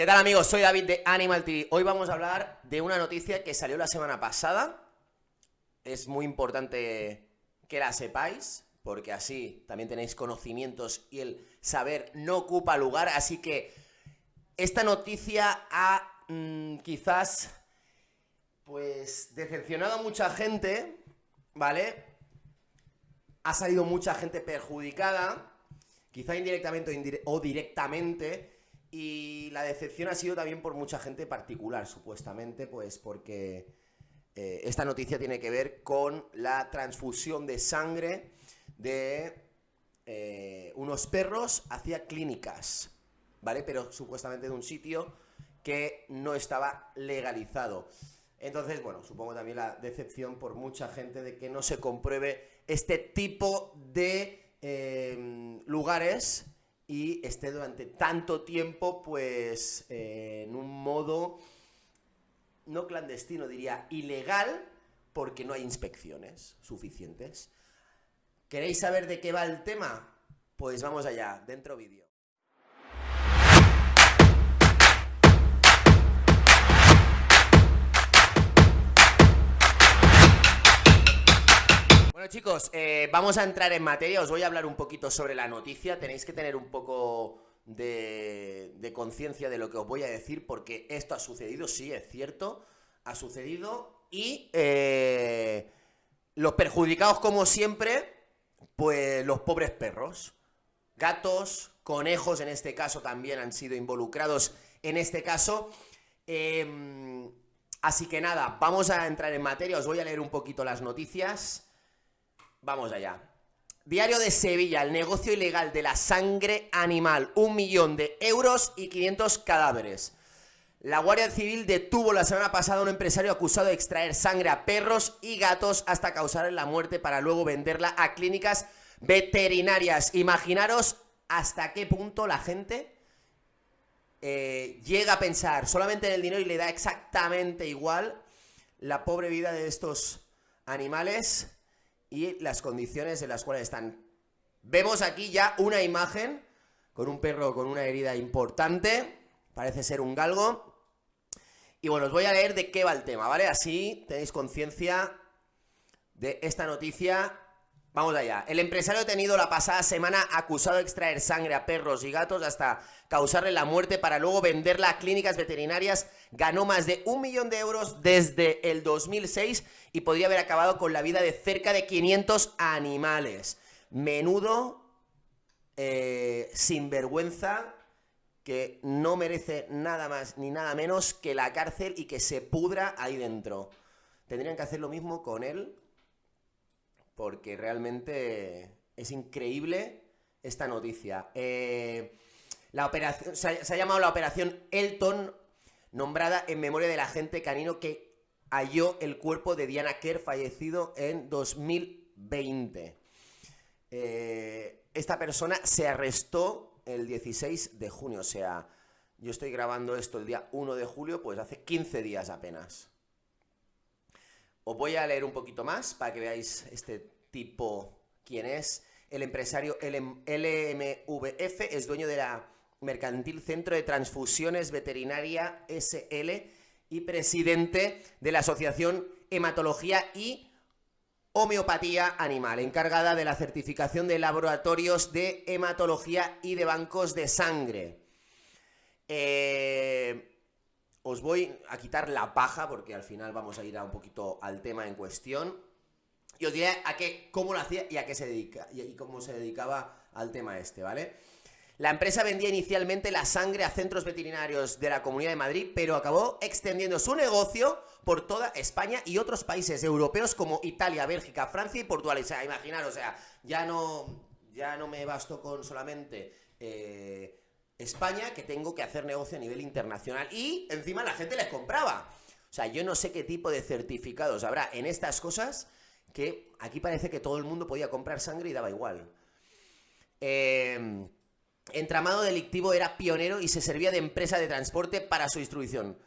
¿Qué tal amigos? Soy David de Animal TV. Hoy vamos a hablar de una noticia que salió la semana pasada. Es muy importante que la sepáis, porque así también tenéis conocimientos y el saber no ocupa lugar. Así que esta noticia ha mm, quizás pues decepcionado a mucha gente, ¿vale? Ha salido mucha gente perjudicada, quizá indirectamente o directamente, y la decepción ha sido también por mucha gente particular, supuestamente, pues porque eh, esta noticia tiene que ver con la transfusión de sangre de eh, unos perros hacia clínicas, ¿vale? Pero supuestamente de un sitio que no estaba legalizado. Entonces, bueno, supongo también la decepción por mucha gente de que no se compruebe este tipo de eh, lugares y esté durante tanto tiempo, pues, eh, en un modo, no clandestino, diría, ilegal, porque no hay inspecciones suficientes. ¿Queréis saber de qué va el tema? Pues vamos allá, dentro vídeo. Bueno chicos, eh, vamos a entrar en materia, os voy a hablar un poquito sobre la noticia, tenéis que tener un poco de, conciencia de lo que os voy a decir porque esto ha sucedido, sí, es cierto, ha sucedido. Y eh, los perjudicados como siempre, pues los pobres perros, gatos, conejos en este caso también han sido involucrados en este caso. Em, así que nada, vamos a entrar en materia, os voy a leer un poquito las noticias. Vamos allá. Diario de Sevilla, el negocio ilegal de la sangre animal, un millón de euros y 500 cadáveres. La Guardia Civil detuvo la semana pasada a un empresario acusado de extraer sangre a perros y gatos hasta causarle la muerte para luego venderla a clínicas veterinarias. Imaginaros hasta qué punto la gente eh, llega a pensar solamente en el dinero y le da exactamente igual la pobre vida de estos animales y las condiciones en las cuales están. Vemos aquí ya una imagen con un perro con una herida importante, parece ser un galgo. Y bueno, os voy a leer de qué va el tema, ¿vale? Así tenéis conciencia de esta noticia. Vamos allá. El empresario detenido la pasada semana acusado de extraer sangre a perros y gatos hasta causarle la muerte para luego venderla a clínicas veterinarias ganó más de un millón de euros desde el 2006 y podría haber acabado con la vida de cerca de 500 animales. Menudo eh, sinvergüenza que no merece nada más ni nada menos que la cárcel y que se pudra ahí dentro. Tendrían que hacer lo mismo con él porque realmente es increíble esta noticia. Eh, la operación, se ha, llamado la operación Elton, nombrada en memoria del agente canino que halló el cuerpo de Diana Kerr fallecido en 2020. Eh, esta persona se arrestó el 16 de junio, o sea, yo estoy grabando esto el día 1 de julio, pues hace 15 días apenas. Os voy a leer un poquito más para que veáis este tipo quién es. El empresario LMVF es dueño de la Mercantil Centro de Transfusiones Veterinaria SL y presidente de la Asociación Hematología y Homeopatía Animal, encargada de la certificación de laboratorios de hematología y de bancos de sangre. Eh, os voy a quitar la paja porque al final vamos a ir a un poquito al tema en cuestión. Y os diré a qué, cómo lo hacía y a qué se dedica y cómo se dedicaba al tema este, ¿vale? La empresa vendía inicialmente la sangre a centros veterinarios de la Comunidad de Madrid, pero acabó extendiendo su negocio por toda España y otros países europeos como Italia, Bélgica, Francia y Portugal. O sea, imaginar, o sea, ya no, ya no me basto con solamente eh, España, que tengo que hacer negocio a nivel internacional. Y encima la gente les compraba. O sea, yo no sé qué tipo de certificados habrá en estas cosas que aquí parece que todo el mundo podía comprar sangre y daba igual. Eh entramado delictivo era pionero y se servía de empresa de transporte para su distribución.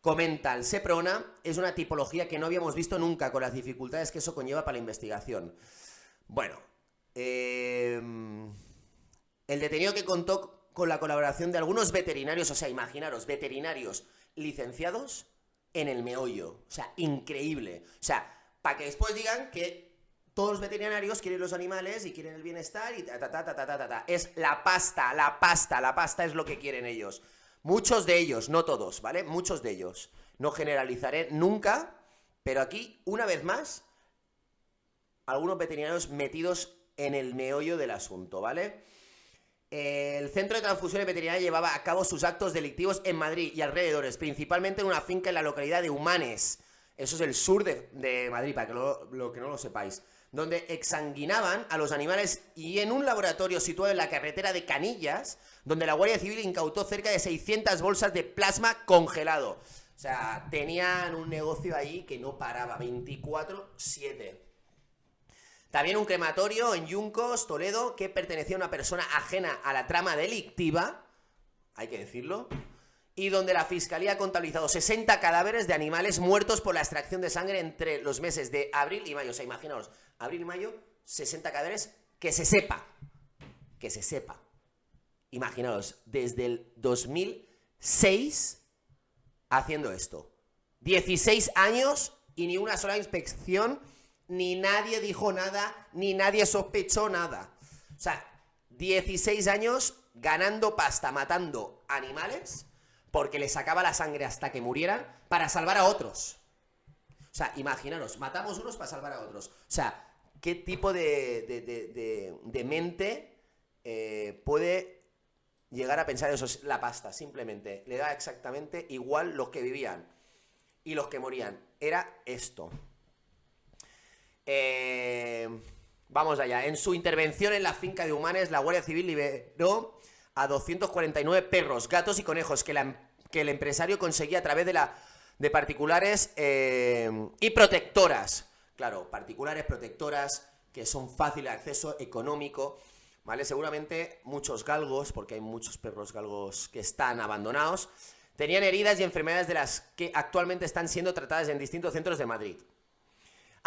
Comenta, el Seprona es una tipología que no habíamos visto nunca con las dificultades que eso conlleva para la investigación. Bueno, em, el detenido que contó con la colaboración de algunos veterinarios, o sea, imaginaros, veterinarios licenciados en el meollo. O sea, increíble. O sea, para que después digan que todos los veterinarios quieren los animales y quieren el bienestar y ta ta ta ta ta ta ta. Es la pasta, la pasta, la pasta es lo que quieren ellos. Muchos de ellos, no todos, ¿vale? Muchos de ellos. No generalizaré nunca, pero aquí, una vez más, algunos veterinarios metidos en el meollo del asunto, ¿vale? El Centro de Transfusión Veterinaria llevaba a cabo sus actos delictivos en Madrid y alrededores, principalmente en una finca en la localidad de Humanes. Eso es el sur de, Madrid, para que lo, que no lo sepáis. Donde exsanguinaban a los animales y en un laboratorio situado en la carretera de Canillas, donde la Guardia Civil incautó cerca de 600 bolsas de plasma congelado. O sea, tenían un negocio ahí que no paraba, 24-7. También un crematorio en Yuncos, Toledo, que pertenecía a una persona ajena a la trama delictiva, hay que decirlo, y donde la fiscalía ha contabilizado 60 cadáveres de animales muertos por la extracción de sangre entre los meses de abril y mayo. O sea, imaginaos, abril y mayo, 60 cadáveres, que se sepa, que se sepa. Imaginaos, desde el 2006 haciendo esto. 16 años y ni una sola inspección ni nadie dijo nada, ni nadie sospechó nada. O sea, 16 años ganando pasta, matando animales, porque les sacaba la sangre hasta que murieran, para salvar a otros. O sea, imaginaros, matamos unos para salvar a otros. O sea, ¿qué tipo de, de, mente eh, puede llegar a pensar eso? Es la pasta, simplemente. Le da exactamente igual los que vivían y los que morían. Era esto. Eh, vamos allá. En su intervención en la finca de Humanes, la Guardia Civil liberó a 249 perros, gatos y conejos que, el empresario conseguía a través de, la, de particulares eh, y protectoras. Claro, particulares, protectoras, que son fáciles de acceso, económico, ¿vale? Seguramente muchos galgos, porque hay muchos perros galgos que están abandonados, tenían heridas y enfermedades de las que actualmente están siendo tratadas en distintos centros de Madrid.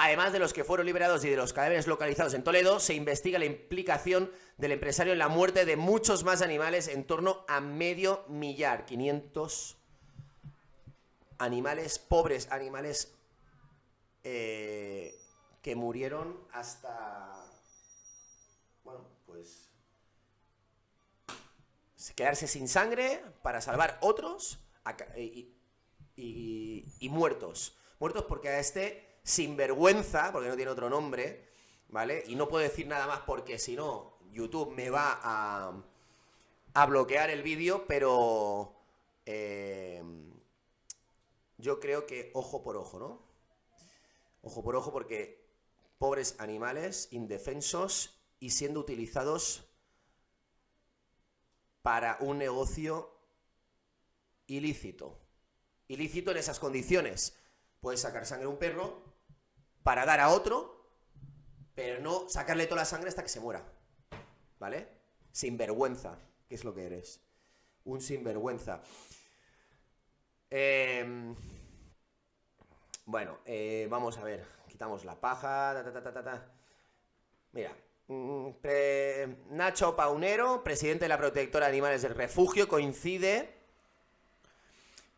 Además de los que fueron liberados y de los cadáveres localizados en Toledo, se investiga la implicación del empresario en la muerte de muchos más animales, en torno a medio millar, 500 animales, pobres animales, eh, que murieron hasta, bueno, pues, quedarse sin sangre para salvar otros y, y muertos. Muertos porque a este sinvergüenza, porque no tiene otro nombre, ¿vale? Y no puedo decir nada más porque si no, YouTube me va a, a bloquear el vídeo, pero eh, yo creo que ojo por ojo, ¿no? Ojo por ojo porque pobres animales, indefensos y siendo utilizados para un negocio ilícito. Ilícito en esas condiciones. Puedes sacar sangre a un perro, para dar a otro, pero no sacarle toda la sangre hasta que se muera. ¿Vale? Sinvergüenza, que es lo que eres. Un sinvergüenza. Em, bueno, eh, vamos a ver. Quitamos la paja. Mira. Mm, Nacho Paunero, presidente de la protectora de animales del refugio, coincide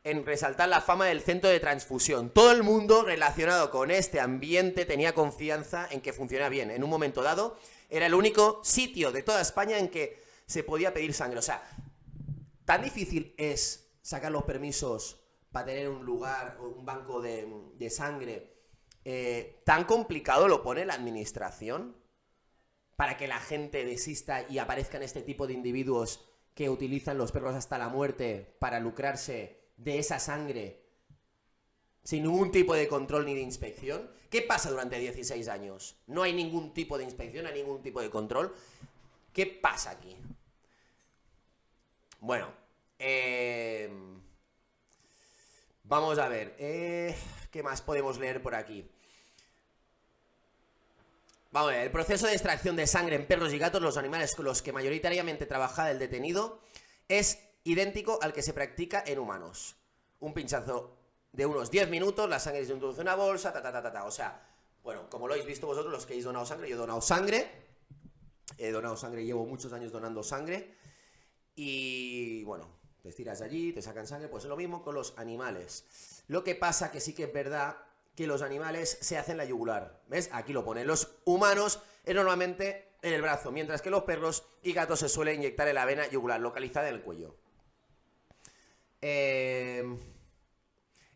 en resaltar la fama del centro de transfusión. Todo el mundo relacionado con este ambiente tenía confianza en que funcionaba bien. En un momento dado, era el único sitio de toda España en que se podía pedir sangre. O sea, tan difícil es sacar los permisos para tener un lugar o un banco de, sangre. Eh, tan complicado lo pone la administración para que la gente desista y aparezcan este tipo de individuos que utilizan los perros hasta la muerte para lucrarse de esa sangre sin ningún tipo de control ni de inspección? ¿Qué pasa durante 16 años? No hay ningún tipo de inspección, hay ningún tipo de control. ¿Qué pasa aquí? Bueno, eh, vamos a ver. Eh, ¿Qué más podemos leer por aquí? Vamos a ver, el proceso de extracción de sangre en perros y gatos, los animales con los que mayoritariamente trabaja el detenido, es idéntico al que se practica en humanos. Un pinchazo de unos 10 minutos, la sangre se introduce en una bolsa, ta, ta, ta, ta, ta. O sea, bueno, como lo habéis visto vosotros, los que habéis donado sangre, yo he donado sangre. He donado sangre, llevo muchos años donando sangre. y bueno, te estiras allí, te sacan sangre, pues es lo mismo con los animales. Lo que pasa que sí que es verdad que los animales se hacen la yugular. ¿Ves? Aquí lo pone. Los humanos es normalmente en el brazo, mientras que los perros y gatos se suelen inyectar en la vena yugular, localizada en el cuello. Eh,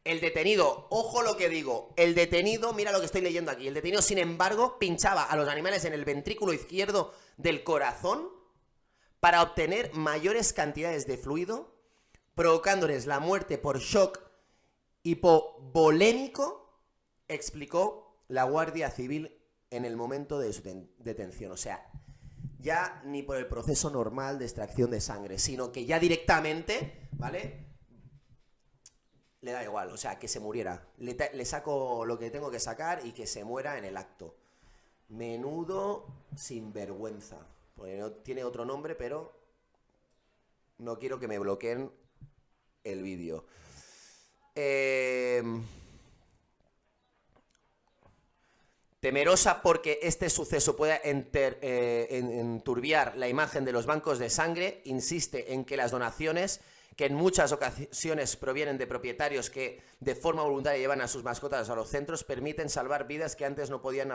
el detenido, ojo lo que digo, el detenido, mira lo que estoy leyendo aquí, el detenido, sin embargo, pinchaba a los animales en el ventrículo izquierdo del corazón para obtener mayores cantidades de fluido, provocándoles la muerte por shock hipovolémico, explicó la Guardia Civil en el momento de su detención. O sea, ya ni por el proceso normal de extracción de sangre, sino que ya directamente, ¿vale? Le da igual, o sea, que se muriera. Le, saco lo que tengo que sacar y que se muera en el acto. Menudo sinvergüenza. Porque no tiene otro nombre, pero no quiero que me bloqueen el vídeo. Eh... Temerosa porque este suceso pueda eh, enturbiar la imagen de los bancos de sangre, insiste en que las donaciones que en muchas ocasiones provienen de propietarios que de forma voluntaria llevan a sus mascotas a los centros, permiten salvar vidas que antes no podían,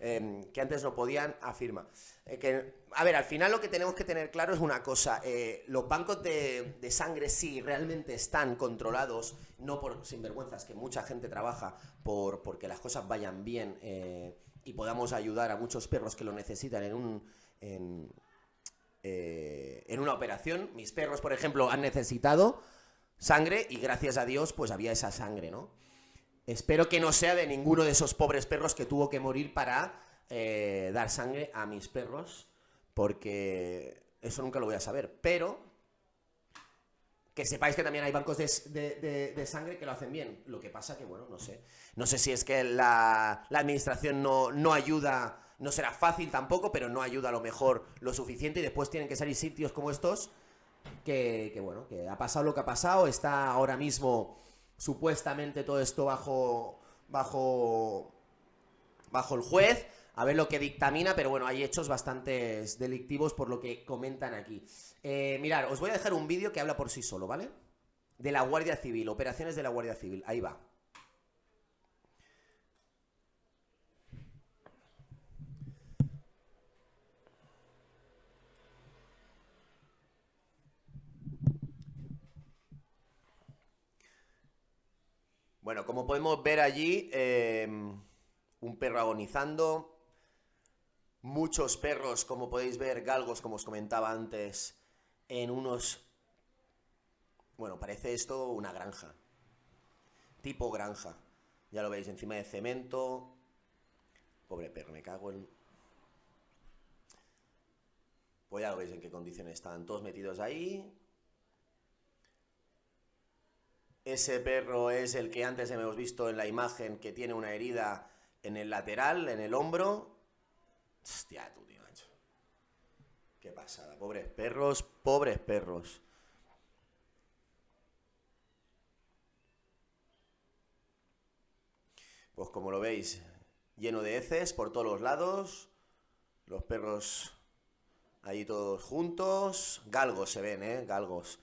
em, que antes no podían afirma. Eh, a ver, al final lo que tenemos que tener claro es una cosa, eh, los bancos de, sangre sí realmente están controlados, no por sinvergüenzas, que mucha gente trabaja por porque las cosas vayan bien eh, y podamos ayudar a muchos perros que lo necesitan en un... Eh, en una operación. Mis perros, por ejemplo, han necesitado sangre y gracias a Dios pues había esa sangre, ¿no? Espero que no sea de ninguno de esos pobres perros que tuvo que morir para eh, dar sangre a mis perros, porque eso nunca lo voy a saber. Pero que sepáis que también hay bancos de, sangre que lo hacen bien. Lo que pasa que, bueno, no sé. No sé si es que la, la administración no, no ayuda no será fácil tampoco, pero no ayuda a lo mejor lo suficiente y después tienen que salir sitios como estos que, bueno, que ha pasado lo que ha pasado, está ahora mismo supuestamente todo esto bajo, bajo, bajo el juez, a ver lo que dictamina, pero bueno, hay hechos bastante delictivos por lo que comentan aquí. Eh, mirad, os voy a dejar un vídeo que habla por sí solo, ¿vale? De la Guardia Civil, operaciones de la Guardia Civil, ahí va. Bueno, como podemos ver allí, em, un perro agonizando, muchos perros, como podéis ver, galgos, como os comentaba antes, en unos... Bueno, parece esto una granja, tipo granja. Ya lo veis, encima de cemento. Pobre perro, me cago en... Pues ya lo veis en qué condiciones están, todos metidos ahí. Ese perro es el que antes hemos visto en la imagen que tiene una herida en el lateral, en el hombro. Hostia, tú, tío, macho. Qué pasada. Pobres perros, pobres perros. Pues como lo veis, lleno de heces por todos los lados. Los perros ahí todos juntos. Galgos se ven, ¿eh? Galgos.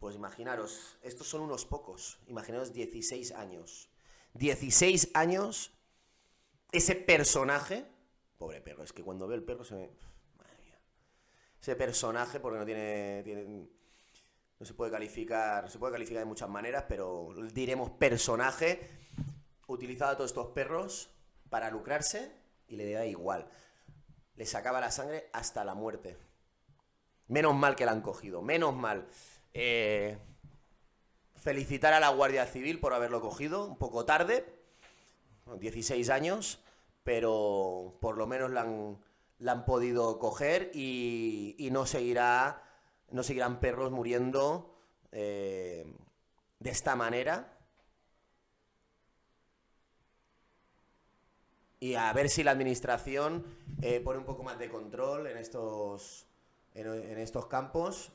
Pues imaginaros, estos son unos pocos, imaginaros 16 años. 16 años, ese personaje, pobre perro, es que cuando ve el perro se me... Madre mía. Ese personaje, porque no tiene, no se puede calificar, se puede calificar de muchas maneras, pero diremos personaje, utilizado a todos estos perros para lucrarse y le da igual. Le sacaba la sangre hasta la muerte. Menos mal que la han cogido, menos mal. Eh, felicitar a la Guardia Civil por haberlo cogido, un poco tarde, 16 años, pero por lo menos la han, podido coger y, no, seguirá, no seguirán perros muriendo eh, de esta manera. Y a ver si la administración eh, pone un poco más de control en estos, en estos campos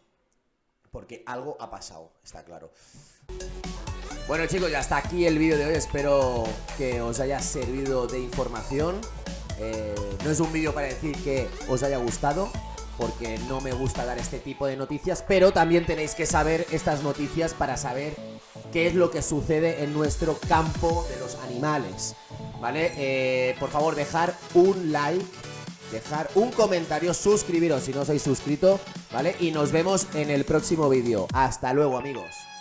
porque algo ha pasado, está claro. Bueno chicos, ya está aquí el vídeo de hoy, espero que os haya servido de información. Eh, no es un vídeo para decir que os haya gustado, porque no me gusta dar este tipo de noticias, pero también tenéis que saber estas noticias para saber qué es lo que sucede en nuestro campo de los animales. ¿Vale? Eh, por favor, dejar un like, dejar un comentario, suscribiros si no sois suscrito, ¿vale? Y nos vemos en el próximo vídeo. Hasta luego, amigos.